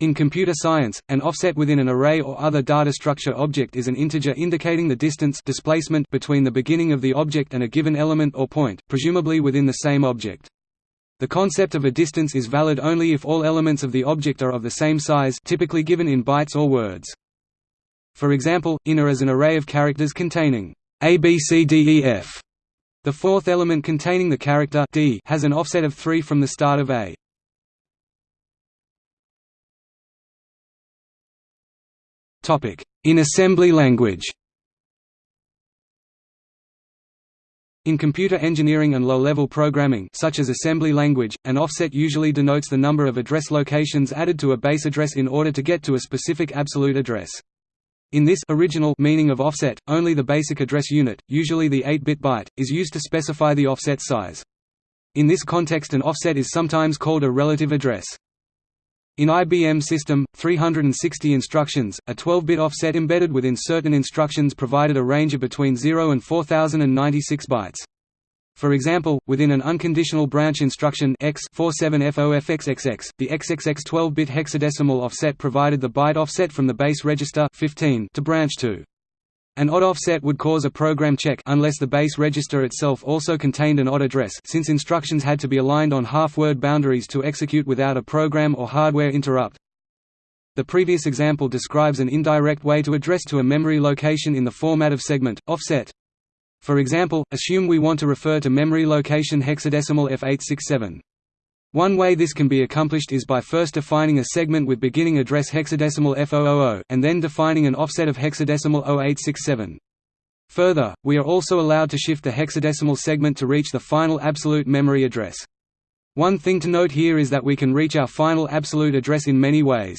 In computer science, an offset within an array or other data structure object is an integer indicating the distance displacement between the beginning of the object and a given element or point, presumably within the same object. The concept of a distance is valid only if all elements of the object are of the same size typically given in bytes or words. For example, inner is an array of characters containing a, b, c, d, e, f. The fourth element containing the character d has an offset of 3 from the start of a. In assembly language In computer engineering and low-level programming such as assembly language, an offset usually denotes the number of address locations added to a base address in order to get to a specific absolute address. In this original meaning of offset, only the basic address unit, usually the 8-bit byte, is used to specify the offset size. In this context an offset is sometimes called a relative address. In IBM System, 360 instructions, a 12-bit offset embedded within certain instructions provided a range of between 0 and 4096 bytes. For example, within an unconditional branch instruction X 47FOFXXX, the XXX 12-bit hexadecimal offset provided the byte offset from the base register 15 to branch to. An odd offset would cause a program check unless the base register itself also contained an odd address since instructions had to be aligned on half-word boundaries to execute without a program or hardware interrupt. The previous example describes an indirect way to address to a memory location in the format of segment, offset. For example, assume we want to refer to memory location hexadecimal F867. One way this can be accomplished is by first defining a segment with beginning address hexadecimal F000, and then defining an offset of hexadecimal 0867. Further, we are also allowed to shift the hexadecimal segment to reach the final absolute memory address. One thing to note here is that we can reach our final absolute address in many ways.